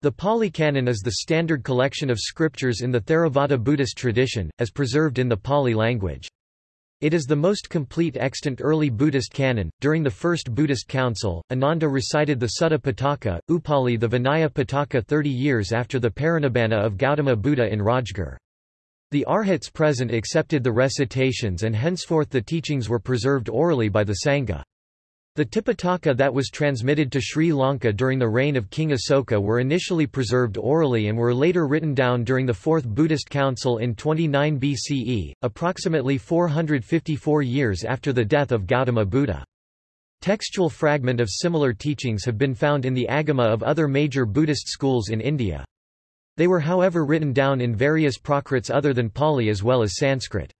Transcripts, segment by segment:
The Pali Canon is the standard collection of scriptures in the Theravada Buddhist tradition, as preserved in the Pali language. It is the most complete extant early Buddhist canon. During the First Buddhist Council, Ananda recited the Sutta Pitaka, Upali the Vinaya Pitaka 30 years after the Parinibbana of Gautama Buddha in Rajgir. The arhats present accepted the recitations and henceforth the teachings were preserved orally by the Sangha. The Tipitaka that was transmitted to Sri Lanka during the reign of King Asoka were initially preserved orally and were later written down during the Fourth Buddhist Council in 29 BCE, approximately 454 years after the death of Gautama Buddha. Textual fragment of similar teachings have been found in the Agama of other major Buddhist schools in India. They were however written down in various Prakrits other than Pali as well as Sanskrit.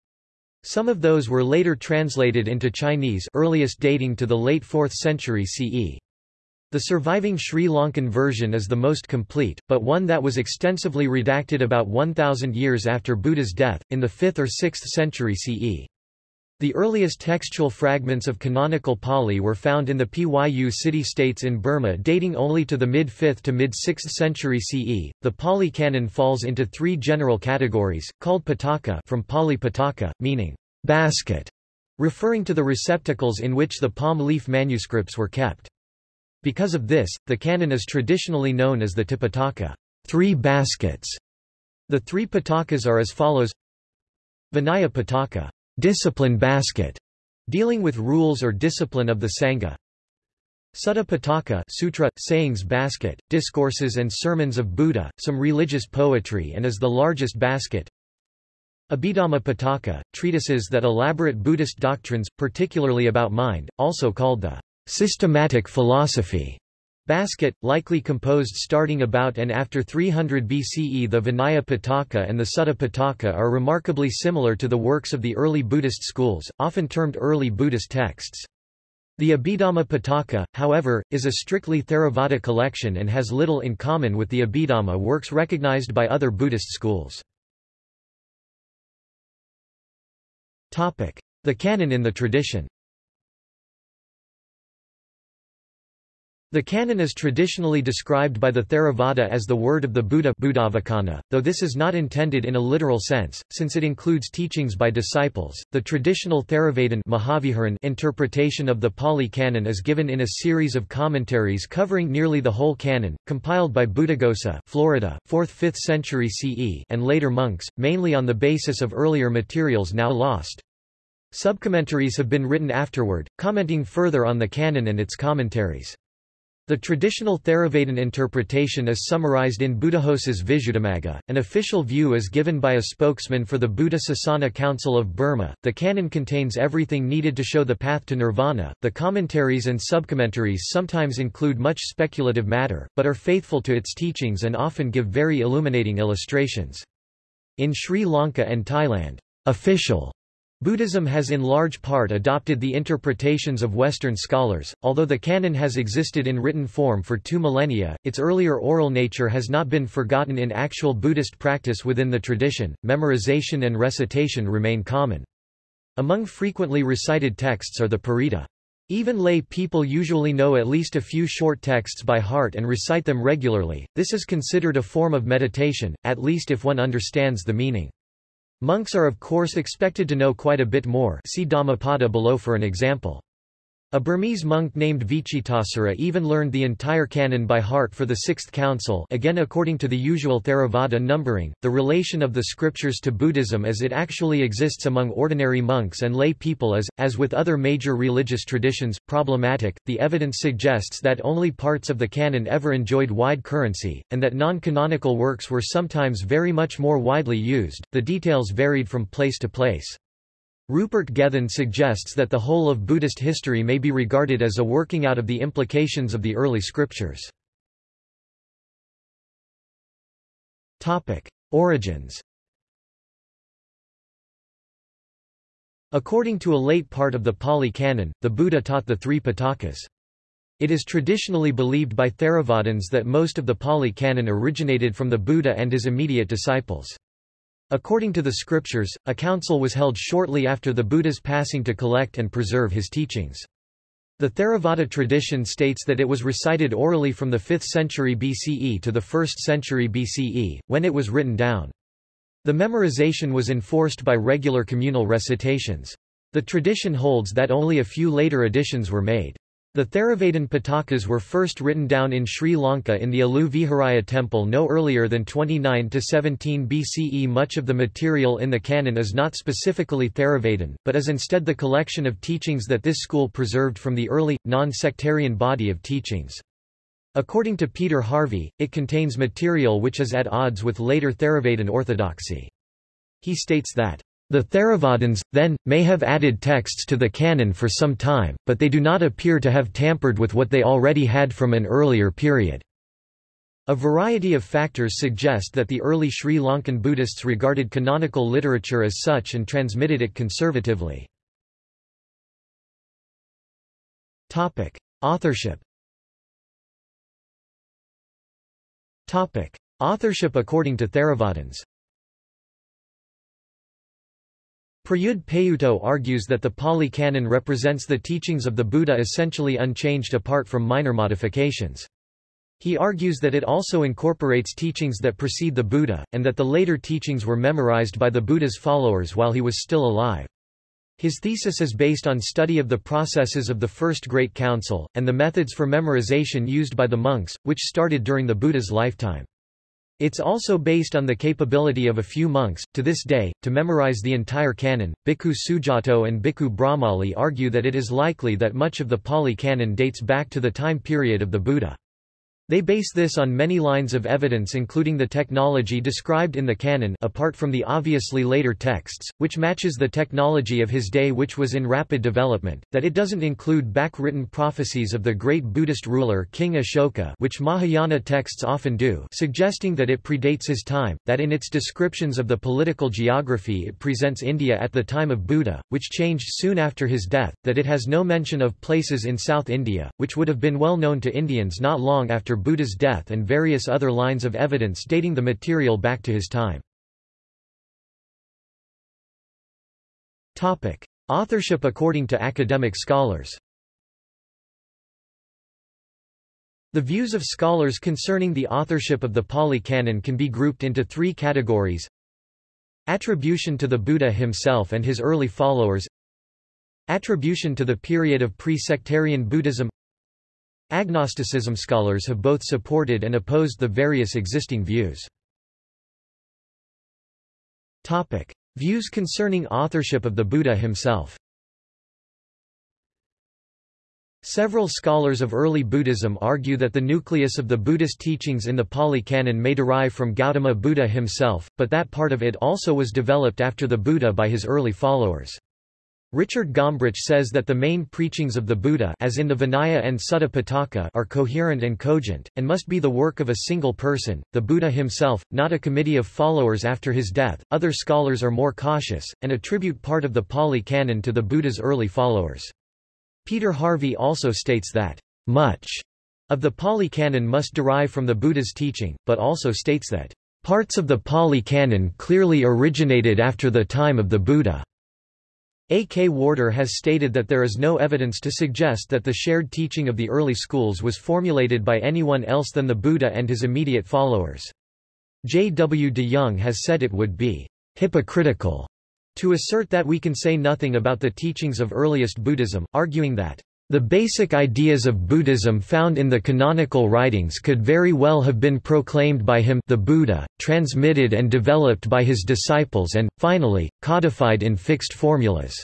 Some of those were later translated into Chinese earliest dating to the late 4th century CE. The surviving Sri Lankan version is the most complete, but one that was extensively redacted about 1,000 years after Buddha's death, in the 5th or 6th century CE. The earliest textual fragments of canonical Pali were found in the Pyu city-states in Burma dating only to the mid-5th to mid-6th century CE. The Pali canon falls into three general categories, called Pitaka from Pali Pitaka, meaning basket, referring to the receptacles in which the palm leaf manuscripts were kept. Because of this, the canon is traditionally known as the Tipitaka, three baskets. The three Pitakas are as follows Vinaya Pitaka discipline basket, dealing with rules or discipline of the Sangha. Sutta Pitaka Sutra, sayings basket, discourses and sermons of Buddha, some religious poetry and is the largest basket. Abhidhamma Pitaka, treatises that elaborate Buddhist doctrines, particularly about mind, also called the systematic philosophy. Basket, likely composed starting about and after 300 BCE The Vinaya Pitaka and the Sutta Pitaka are remarkably similar to the works of the early Buddhist schools, often termed early Buddhist texts. The Abhidhamma Pitaka, however, is a strictly Theravada collection and has little in common with the Abhidhamma works recognized by other Buddhist schools. The canon in the tradition The canon is traditionally described by the Theravada as the word of the Buddha though this is not intended in a literal sense, since it includes teachings by disciples. The traditional Theravada interpretation of the Pali Canon is given in a series of commentaries covering nearly the whole canon, compiled by Buddhaghosa Florida, 4th–5th century CE and later monks, mainly on the basis of earlier materials now lost. Subcommentaries have been written afterward, commenting further on the canon and its commentaries. The traditional Theravada interpretation is summarized in Buddhaghosa's Visuddhimagga. An official view is given by a spokesman for the Buddha Sasana Council of Burma. The canon contains everything needed to show the path to nirvana. The commentaries and subcommentaries sometimes include much speculative matter, but are faithful to its teachings and often give very illuminating illustrations. In Sri Lanka and Thailand, official Buddhism has in large part adopted the interpretations of Western scholars, although the canon has existed in written form for two millennia, its earlier oral nature has not been forgotten in actual Buddhist practice within the tradition, memorization and recitation remain common. Among frequently recited texts are the Parita. Even lay people usually know at least a few short texts by heart and recite them regularly, this is considered a form of meditation, at least if one understands the meaning. Monks are of course expected to know quite a bit more see Dhammapada below for an example. A Burmese monk named Vichitasara even learned the entire canon by heart for the Sixth Council again according to the usual Theravada numbering, the relation of the scriptures to Buddhism as it actually exists among ordinary monks and lay people is, as with other major religious traditions, problematic. The evidence suggests that only parts of the canon ever enjoyed wide currency, and that non-canonical works were sometimes very much more widely used, the details varied from place to place. Rupert Gethin suggests that the whole of Buddhist history may be regarded as a working out of the implications of the early scriptures. Origins According to a late part of the Pali Canon, the Buddha taught the three Pitakas. It is traditionally believed by Theravadins that most of the Pali Canon originated from the Buddha and his immediate disciples. According to the scriptures, a council was held shortly after the Buddha's passing to collect and preserve his teachings. The Theravada tradition states that it was recited orally from the 5th century BCE to the 1st century BCE, when it was written down. The memorization was enforced by regular communal recitations. The tradition holds that only a few later additions were made. The Theravadin Pitakas were first written down in Sri Lanka in the Alu Viharaya temple no earlier than 29 to 17 BCE. Much of the material in the canon is not specifically Theravadin, but is instead the collection of teachings that this school preserved from the early, non-sectarian body of teachings. According to Peter Harvey, it contains material which is at odds with later Theravadin orthodoxy. He states that the Theravadins, then, may have added texts to the canon for some time, but they do not appear to have tampered with what they already had from an earlier period. A variety of factors suggest that the early Sri Lankan Buddhists regarded canonical literature as such and transmitted it conservatively. Authorship Authorship according to Theravadins Prayudh Payutto argues that the Pali Canon represents the teachings of the Buddha essentially unchanged apart from minor modifications. He argues that it also incorporates teachings that precede the Buddha, and that the later teachings were memorized by the Buddha's followers while he was still alive. His thesis is based on study of the processes of the First Great Council, and the methods for memorization used by the monks, which started during the Buddha's lifetime. It's also based on the capability of a few monks, to this day, to memorize the entire canon. Bhikkhu Sujato and Bhikkhu Brahmali argue that it is likely that much of the Pali canon dates back to the time period of the Buddha. They base this on many lines of evidence including the technology described in the canon apart from the obviously later texts, which matches the technology of his day which was in rapid development, that it doesn't include back-written prophecies of the great Buddhist ruler King Ashoka which Mahayana texts often do suggesting that it predates his time, that in its descriptions of the political geography it presents India at the time of Buddha, which changed soon after his death, that it has no mention of places in South India, which would have been well known to Indians not long after Buddha's death and various other lines of evidence dating the material back to his time. Topic. Authorship according to academic scholars The views of scholars concerning the authorship of the Pali Canon can be grouped into three categories Attribution to the Buddha himself and his early followers Attribution to the period of pre-sectarian Buddhism Agnosticism scholars have both supported and opposed the various existing views. Topic: Views concerning authorship of the Buddha himself. Several scholars of early Buddhism argue that the nucleus of the Buddhist teachings in the Pali Canon may derive from Gautama Buddha himself, but that part of it also was developed after the Buddha by his early followers. Richard Gombrich says that the main preachings of the Buddha as in the Vinaya and Sutta Pitaka are coherent and cogent, and must be the work of a single person, the Buddha himself, not a committee of followers after his death. Other scholars are more cautious, and attribute part of the Pali Canon to the Buddha's early followers. Peter Harvey also states that, much of the Pali Canon must derive from the Buddha's teaching, but also states that, parts of the Pali Canon clearly originated after the time of the Buddha. A. K. Warder has stated that there is no evidence to suggest that the shared teaching of the early schools was formulated by anyone else than the Buddha and his immediate followers. J. W. de Jong has said it would be hypocritical to assert that we can say nothing about the teachings of earliest Buddhism, arguing that the basic ideas of Buddhism found in the canonical writings could very well have been proclaimed by him the Buddha, transmitted and developed by his disciples and, finally, codified in fixed formulas.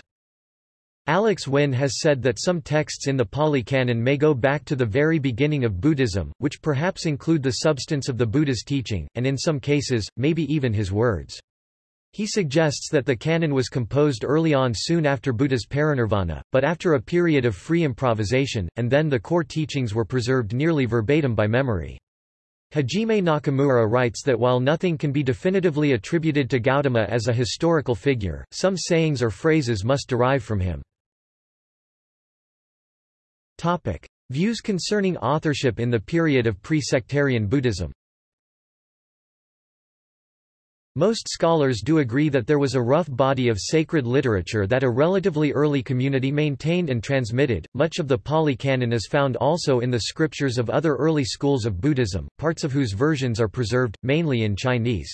Alex Wynne has said that some texts in the Pali Canon may go back to the very beginning of Buddhism, which perhaps include the substance of the Buddha's teaching, and in some cases, maybe even his words. He suggests that the canon was composed early on soon after Buddha's parinirvana, but after a period of free improvisation, and then the core teachings were preserved nearly verbatim by memory. Hajime Nakamura writes that while nothing can be definitively attributed to Gautama as a historical figure, some sayings or phrases must derive from him. Topic. Views concerning authorship in the period of pre-sectarian Buddhism Most scholars do agree that there was a rough body of sacred literature that a relatively early community maintained and transmitted. Much of the Pali Canon is found also in the scriptures of other early schools of Buddhism, parts of whose versions are preserved, mainly in Chinese.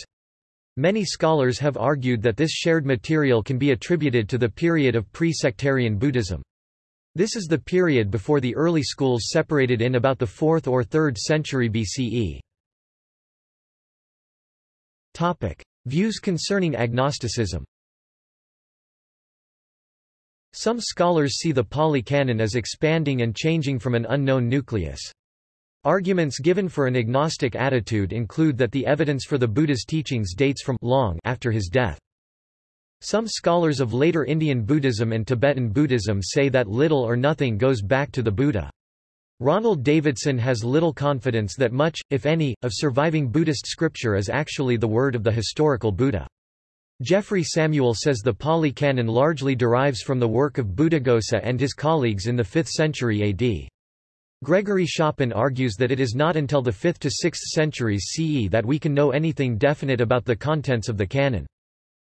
Many scholars have argued that this shared material can be attributed to the period of pre-sectarian Buddhism. This is the period before the early schools separated in about the 4th or 3rd century BCE. Topic: Views concerning agnosticism Some scholars see the Pali Canon as expanding and changing from an unknown nucleus. Arguments given for an agnostic attitude include that the evidence for the Buddha's teachings dates from long after his death. Some scholars of later Indian Buddhism and Tibetan Buddhism say that little or nothing goes back to the Buddha. Ronald Davidson has little confidence that much, if any, of surviving Buddhist scripture is actually the word of the historical Buddha. Geoffrey Samuel says the Pali Canon largely derives from the work of Buddhaghosa and his colleagues in the 5th century AD. Gregory Schopen argues that it is not until the 5th to 6th centuries CE that we can know anything definite about the contents of the canon.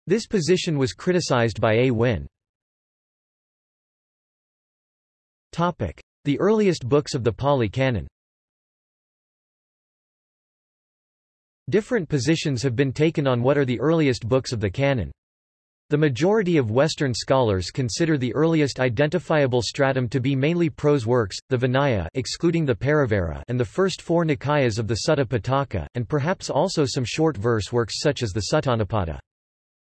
This position was criticized by A. Wynne. The earliest books of the Pali Canon Different positions have been taken on what are the earliest books of the canon. The majority of Western scholars consider the earliest identifiable stratum to be mainly prose works, the Vinaya excluding the Parivara and the first four Nikayas of the Sutta Pitaka, and perhaps also some short verse works such as the Suttanipata.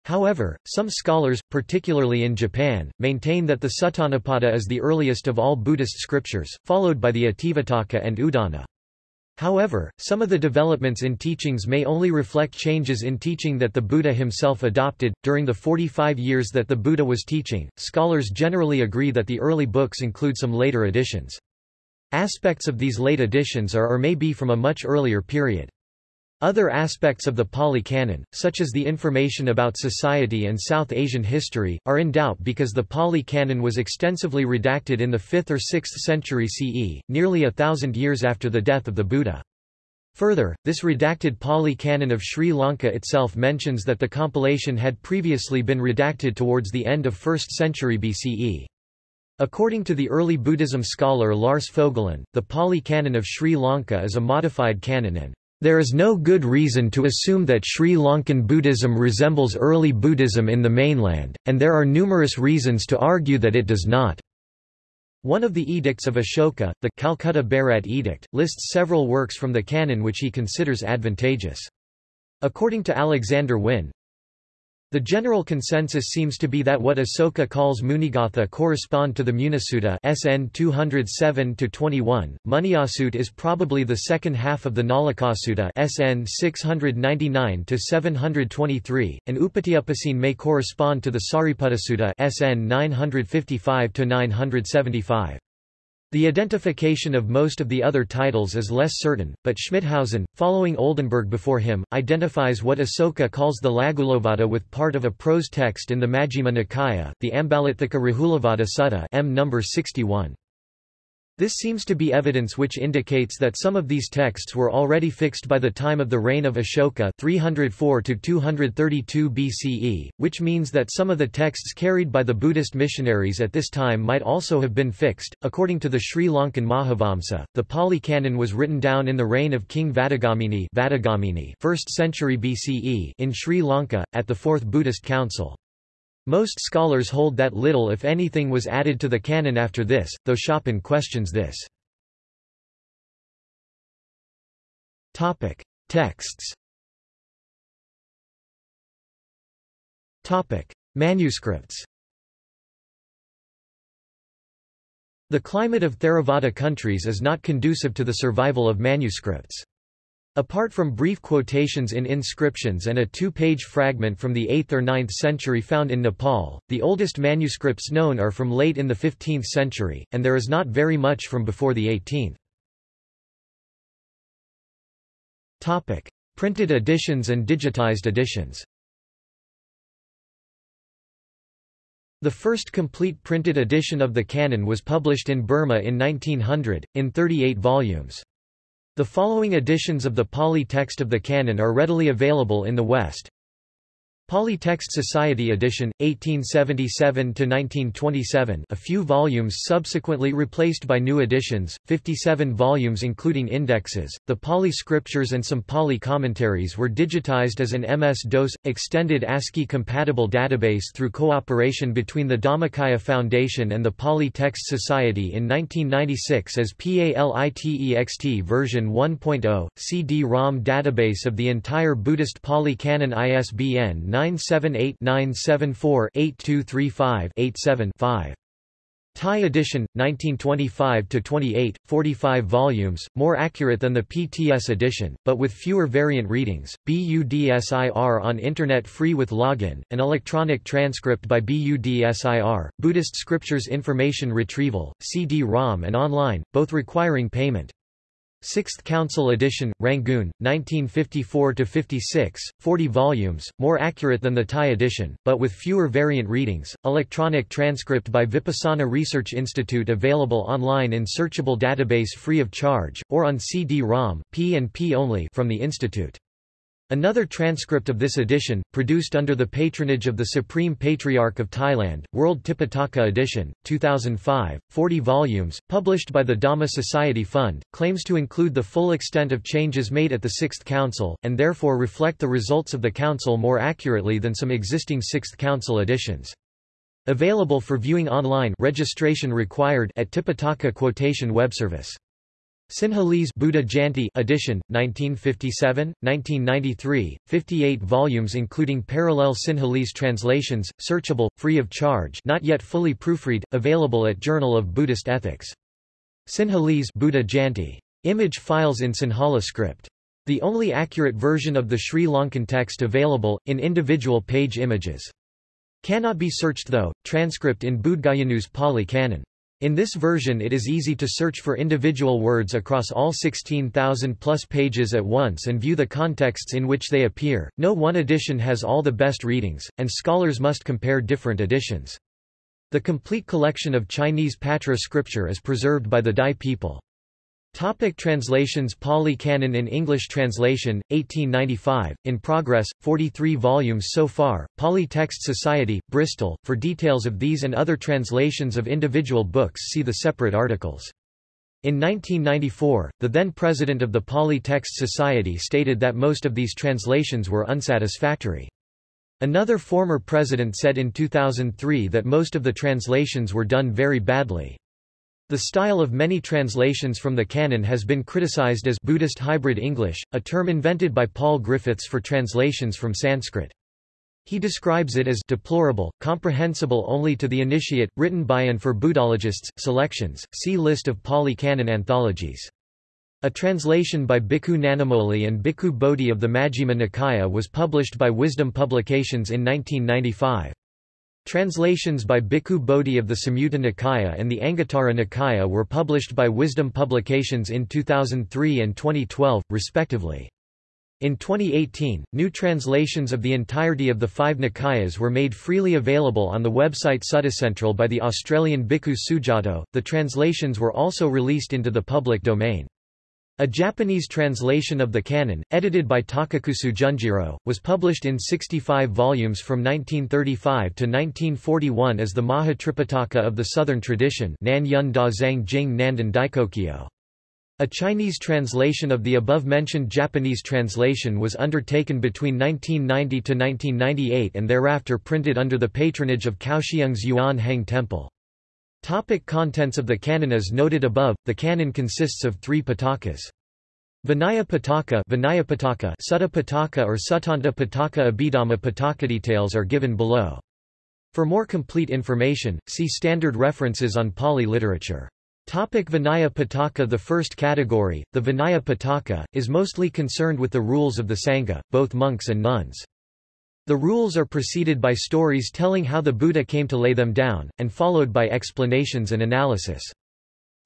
However, some scholars, particularly in Japan, maintain that the Suttanipata is the earliest of all Buddhist scriptures, followed by the Itivuttaka and Udana. However, some of the developments in teachings may only reflect changes in teaching that the Buddha himself adopted. During the 45 years that the Buddha was teaching, scholars generally agree that the early books include some later additions. Aspects of these late additions are or may be from a much earlier period. Other aspects of the Pali Canon, such as the information about society and South Asian history, are in doubt because the Pali Canon was extensively redacted in the 5th or 6th century CE, nearly a thousand years after the death of the Buddha. Further, this redacted Pali Canon of Sri Lanka itself mentions that the compilation had previously been redacted towards the end of 1st century BCE. According to the early Buddhism scholar Lars Fogelin, the Pali Canon of Sri Lanka is a modified canon and there is no good reason to assume that Sri Lankan Buddhism resembles early Buddhism in the mainland, and there are numerous reasons to argue that it does not. One of the edicts of Ashoka, the Calcutta Bairat Edict, lists several works from the canon which he considers advantageous. According to Alexander Wynne, the general consensus seems to be that what Asoka calls Munigatha correspond to the Munisutta SN 207-21. Munyasut is probably the second half of the Nalikasutta SN 699-723, and Upatiupassine may correspond to the Sariputtasutta SN 955-975. The identification of most of the other titles is less certain, but Schmithausen, following Oldenberg before him, identifies what Asoka calls the Laghulovada with part of a prose text in the Majjhima Nikaya, the Ambalatthika Rahulovada Sutta M number 61. This seems to be evidence which indicates that some of these texts were already fixed by the time of the reign of Ashoka 304 232 BCE, which means that some of the texts carried by the Buddhist missionaries at this time might also have been fixed. According to the Sri Lankan Mahavamsa, the Pali Canon was written down in the reign of King Vattagamani, Vattagamani 1st century BCE in Sri Lanka, at the Fourth Buddhist Council. Most scholars hold that little if anything was added to the canon after this, though Schopen questions this. Topic. Texts Topic. Manuscripts The climate of Theravada countries is not conducive to the survival of manuscripts. Apart from brief quotations in inscriptions and a two-page fragment from the 8th or 9th century found in Nepal, the oldest manuscripts known are from late in the 15th century, and there is not very much from before the 18th. Topic: Printed editions and digitized editions. The first complete printed edition of the Canon was published in Burma in 1900, in 38 volumes. The following editions of the Pali text of the Canon are readily available in the West. Pali Text Society edition, 1877–1927 a few volumes subsequently replaced by new editions, 57 volumes including indexes. The Pali scriptures and some Pali commentaries were digitized as an MS-DOS, extended ASCII-compatible database through cooperation between the Dhammakaya Foundation and the Pali Text Society in 1996 as PALITEXT version 1.0, CD-ROM database of the entire Buddhist Pali Canon ISBN 978-974-8235-87-5. Thai edition, 1925-28, 45 volumes, more accurate than the PTS edition, but with fewer variant readings. BUDSIR on Internet free with login, an electronic transcript by BUDSIR, Buddhist Scriptures Information Retrieval, CD-ROM and online, both requiring payment. Sixth Council edition, Rangoon, 1954–56, 40 volumes, more accurate than the Thai edition, but with fewer variant readings, electronic transcript by Vipassana Research Institute available online in searchable database free of charge, or on CD-ROM P&P only from the Institute. Another transcript of this edition, produced under the patronage of the Supreme Patriarch of Thailand, World Tipitaka edition, 2005, 40 volumes, published by the Dhamma Society Fund, claims to include the full extent of changes made at the Sixth Council, and therefore reflect the results of the Council more accurately than some existing Sixth Council editions. Available for viewing online registration required at Tipitaka Quotation Web Service. Sinhalese Buddha Jayanti edition, 1957, 1993, 58 volumes including parallel Sinhalese translations, searchable, free of charge not yet fully proofread, available at Journal of Buddhist Ethics. Sinhalese Buddha Jayanti. Image files in Sinhala script. The only accurate version of the Sri Lankan text available, in individual page images. Cannot be searched though, transcript in Budgayanu's Pali Canon. In this version it is easy to search for individual words across all 16,000 plus pages at once and view the contexts in which they appear. No one edition has all the best readings, and scholars must compare different editions. The complete collection of Chinese Patra scripture is preserved by the Dai people. Topic translations Pali Canon in English translation, 1895, in progress, 43 volumes so far, Pali Text Society, Bristol. For details of these and other translations of individual books see the separate articles. In 1994, the then president of the Pali Text Society stated that most of these translations were unsatisfactory. Another former president said in 2003 that most of the translations were done very badly. The style of many translations from the canon has been criticized as Buddhist hybrid English, a term invented by Paul Griffiths for translations from Sanskrit. He describes it as deplorable, comprehensible only to the initiate, written by and for Buddhologists. Selections. See list of Pali Canon anthologies. A translation by Bhikkhu Nanamoli and Bhikkhu Bodhi of the Majjhima Nikaya was published by Wisdom Publications in 1995. Translations by Bhikkhu Bodhi of the Samyutta Nikaya and the Anguttara Nikaya were published by Wisdom Publications in 2003 and 2012, respectively. In 2018, new translations of the entirety of the five Nikayas were made freely available on the website Suttacentral by the Australian Bhikkhu Sujato. The translations were also released into the public domain. A Japanese translation of the canon, edited by Takakusu Junjiro, was published in 65 volumes from 1935 to 1941 as the Mahatripitaka of the Southern tradition Nan Yun Da Zhang Jing Nanden Daizokyo. A Chinese translation of the above-mentioned Japanese translation was undertaken between 1990 to 1998 and thereafter printed under the patronage of Kaohsiung's Yuan Heng Temple. Topic contents of the canon As noted above, the canon consists of three pitakas. Vinaya Pitaka, Vinaya Sutta Pitaka or Suttanta Pitaka Abhidhamma Pitaka details are given below. For more complete information, see standard references on Pali literature. Topic Vinaya Pitaka The first category, the Vinaya Pitaka, is mostly concerned with the rules of the Sangha, both monks and nuns. The rules are preceded by stories telling how the Buddha came to lay them down, and followed by explanations and analysis.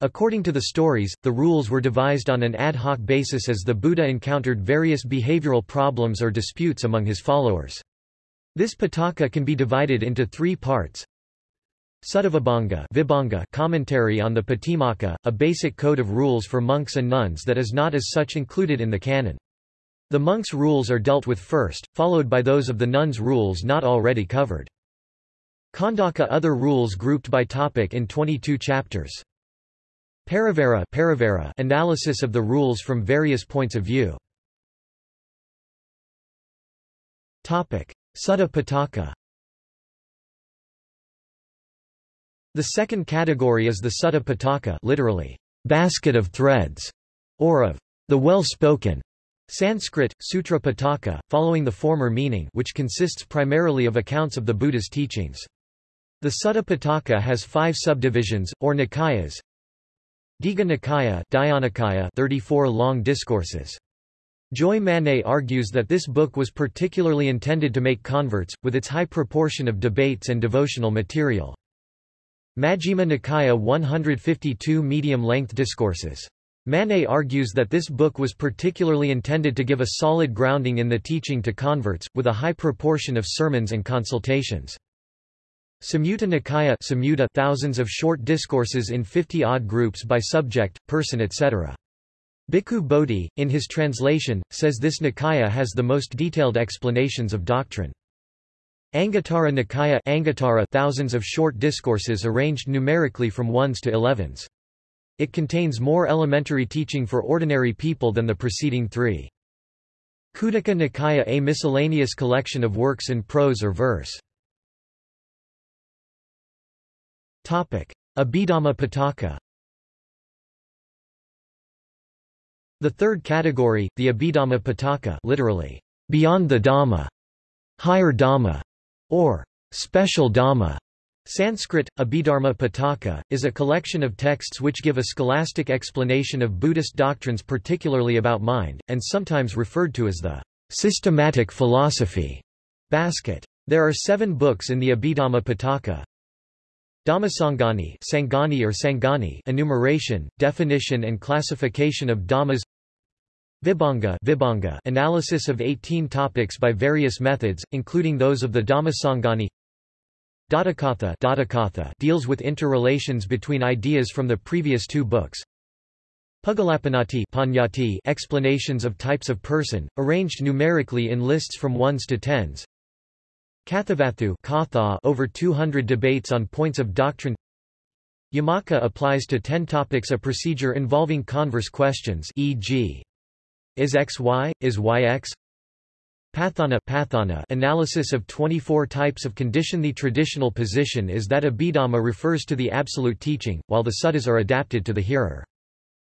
According to the stories, the rules were devised on an ad hoc basis as the Buddha encountered various behavioral problems or disputes among his followers. This Pitaka can be divided into three parts. Suttavibhanga Vibhanga commentary on the Patimokkha, a basic code of rules for monks and nuns that is not as such included in the canon. The monks' rules are dealt with first, followed by those of the nuns' rules not already covered. Khandaka Other rules grouped by topic in 22 chapters. Parivara, Parivara analysis of the rules from various points of view. Topic: Sutta Pitaka. The second category is the Sutta Pitaka, literally basket of threads, or of the well-spoken. Sanskrit, Sutra Pitaka, following the former meaning which consists primarily of accounts of the Buddha's teachings. The Sutta Pitaka has five subdivisions, or Nikayas, Digha Nikaya, Dhyānikaya 34 long discourses. Joy Manné argues that this book was particularly intended to make converts, with its high proportion of debates and devotional material. Majjhima Nikaya 152 medium-length discourses. Manné argues that this book was particularly intended to give a solid grounding in the teaching to converts, with a high proportion of sermons and consultations. Samyutta Nikaya Samyutta thousands of short discourses in 50-odd groups by subject, person etc. Bhikkhu Bodhi, in his translation, says this Nikaya has the most detailed explanations of doctrine. Anguttara Nikaya Anguttara thousands of short discourses arranged numerically from ones to elevens. It contains more elementary teaching for ordinary people than the preceding three. Khuddaka Nikaya a miscellaneous collection of works in prose or verse. Abhidhamma Pitaka The third category, the Abhidhamma Pitaka literally, beyond the Dhamma, higher Dhamma, or special Dhamma, Sanskrit, Abhidharma Pitaka, is a collection of texts which give a scholastic explanation of Buddhist doctrines particularly about mind, and sometimes referred to as the systematic philosophy basket. There are seven books in the Abhidhamma Pitaka, Dhammasangani Sangani or Sangani enumeration, definition and classification of Dhammas. Vibhanga, Vibhanga analysis of 18 topics by various methods, including those of the Dhammasangani Dhatukatha, Dhatukatha deals with interrelations between ideas from the previous two books Pugalapannati Panyati explanations of types of person, arranged numerically in lists from ones to tens Kathavatthu Katha over 200 debates on points of doctrine Yamaka applies to 10 topics a procedure involving converse questions e.g. Is x y, is y x? Patthana, patthana analysis of 24 types of condition The traditional position is that Abhidhamma refers to the absolute teaching, while the suttas are adapted to the hearer.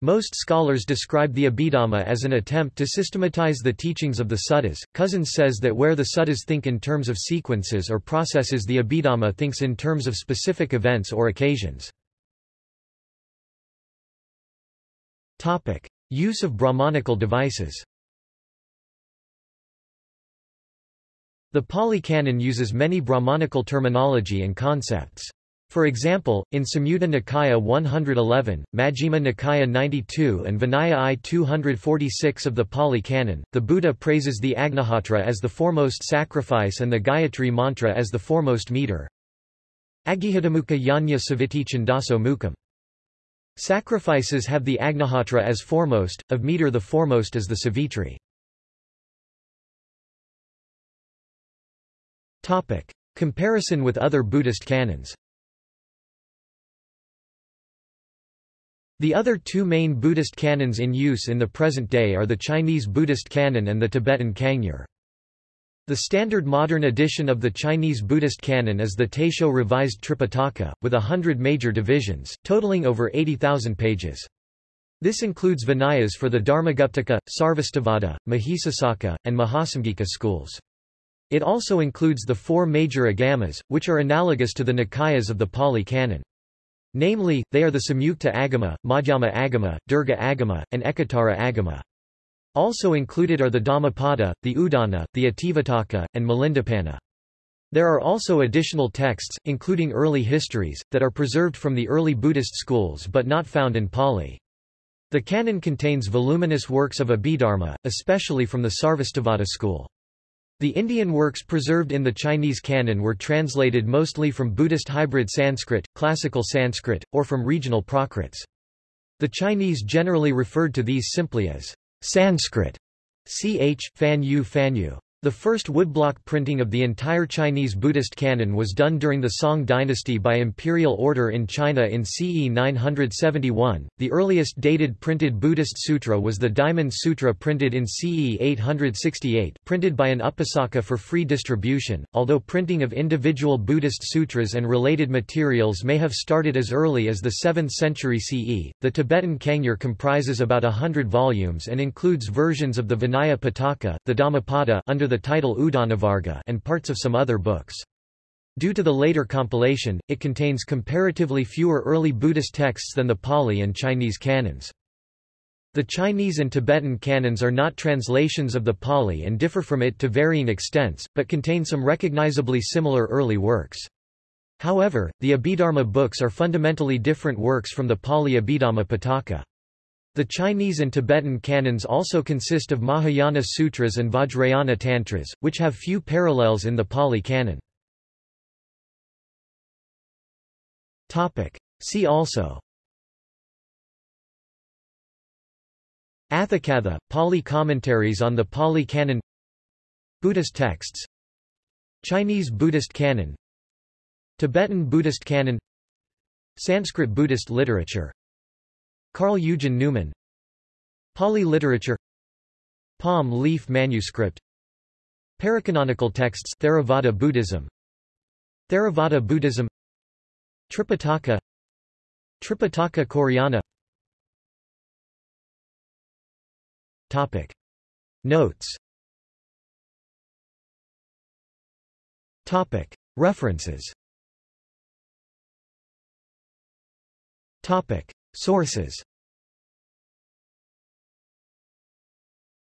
Most scholars describe the Abhidhamma as an attempt to systematize the teachings of the suttas. Cousins says that where the suttas think in terms of sequences or processes the Abhidhamma thinks in terms of specific events or occasions. Use of Brahmanical devices The Pali Canon uses many Brahmanical terminology and concepts. For example, in Samyutta Nikaya 111, Majjhima Nikaya 92 and Vinaya I 246 of the Pali Canon, the Buddha praises the Agnihotra as the foremost sacrifice and the Gayatri mantra as the foremost meter. Agihidamukha Yanya Saviti Chandaso Mukham. Sacrifices have the Agnihotra as foremost, of meter the foremost is the Savitri. Comparison with other Buddhist canons The other two main Buddhist canons in use in the present day are the Chinese Buddhist canon and the Tibetan Kangyur. The standard modern edition of the Chinese Buddhist canon is the Taisho Revised Tripitaka, with a hundred major divisions, totaling over 80,000 pages. This includes Vinayas for the Dharmaguptaka, Sarvastivada, Mahisasaka, and Mahasamgika schools. It also includes the four major agamas, which are analogous to the Nikayas of the Pali Canon. Namely, they are the Samyukta Agama, Madhyama Agama, Dirgha Agama, and Ekottara Agama. Also included are the Dhammapada, the Udana, the Itivuttaka, and Milindapanha. There are also additional texts, including early histories, that are preserved from the early Buddhist schools but not found in Pali. The canon contains voluminous works of Abhidharma, especially from the Sarvastivada school. The Indian works preserved in the Chinese canon were translated mostly from Buddhist hybrid Sanskrit, classical Sanskrit, or from regional Prakrits. The Chinese generally referred to these simply as Sanskrit. ch. Fan Yu Fan Yu. The first woodblock printing of the entire Chinese Buddhist canon was done during the Song dynasty by imperial order in China in CE 971. The earliest dated printed Buddhist sutra was the Diamond Sutra printed in CE 868, printed by an Upasaka for free distribution. Although printing of individual Buddhist sutras and related materials may have started as early as the 7th century CE, the Tibetan Kangyur comprises about a hundred volumes and includes versions of the Vinaya Pitaka, the Dhammapada under the title Udanavarga and parts of some other books. Due to the later compilation, it contains comparatively fewer early Buddhist texts than the Pali and Chinese canons. The Chinese and Tibetan canons are not translations of the Pali and differ from it to varying extents, but contain some recognizably similar early works. However, the Abhidharma books are fundamentally different works from the Pali Abhidhamma Pitaka. The Chinese and Tibetan canons also consist of Mahayana sutras and Vajrayana tantras, which have few parallels in the Pali canon. See also Atthakatha, Pali commentaries on the Pali canon Buddhist texts Chinese Buddhist canon Tibetan Buddhist canon Sanskrit Buddhist literature Karl Eugen Neumann. Pali literature. Palm leaf manuscript. Paracanonical texts Theravada Buddhism. Theravada Buddhism. Tripitaka. Tripitaka Koreana. Topic. Notes. Topic. References. Topic Sources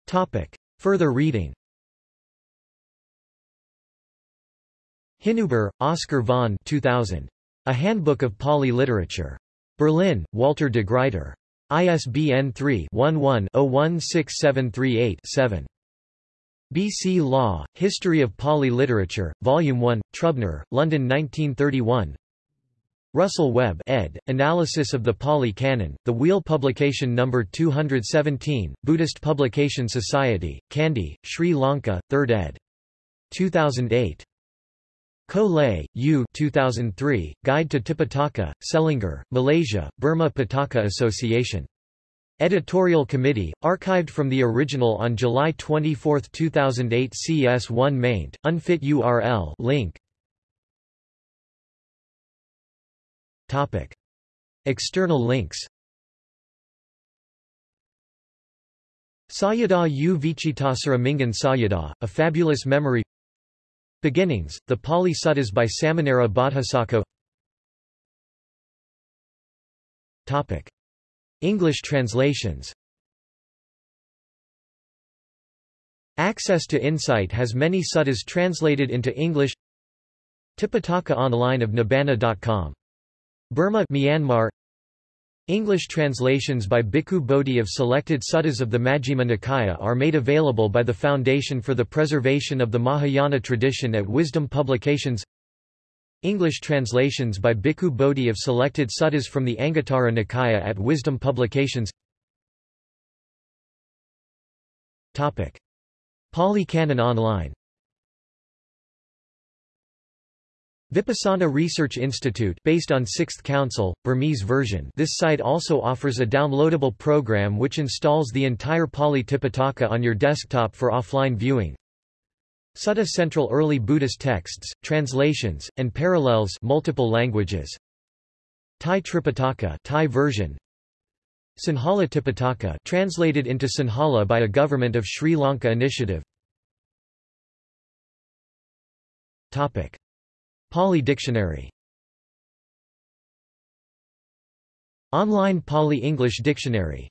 Topic. Further reading Hinüber, Oscar von 2000. A Handbook of Pali Literature. Berlin, Walter de Gruyter. ISBN 3-11-016738-7. B.C. Law, History of Pali Literature, Volume 1, Trubner, London 1931 Russell Webb ed., Analysis of the Pali Canon, The Wheel Publication No. 217, Buddhist Publication Society, Kandy, Sri Lanka, 3rd ed. 2008. Ko Lay, U 2003, Guide to Tipitaka, Selangor, Malaysia, Burma Pitaka Association. Editorial Committee, archived from the original on July 24, 2008 CS1 maint, unfit URL link, Topic. External links. Sayadaw u Vichitasara Mingun Sayadaw, A Fabulous Memory. Beginnings, the Pali Suttas by Samanera Bodhisattva. Topic. English translations. Access to Insight has many suttas translated into English. Tipitaka Online of Nibbana.com Burma Myanmar. English translations by Bhikkhu Bodhi of selected suttas of the Majjhima Nikaya are made available by the Foundation for the Preservation of the Mahayana Tradition at Wisdom Publications. English translations by Bhikkhu Bodhi of selected suttas from the Anguttara Nikaya at Wisdom Publications. Pali Canon Online Vipassana Research Institute based on 6th Council, Burmese version this site also offers a downloadable program which installs the entire Pali Tipitaka on your desktop for offline viewing. Sutta Central Early Buddhist Texts, Translations, and Parallels multiple languages. Thai Tripitaka Thai version. Sinhala Tipitaka translated into Sinhala by a Government of Sri Lanka initiative. Topic. Pali Dictionary. Online Pali English Dictionary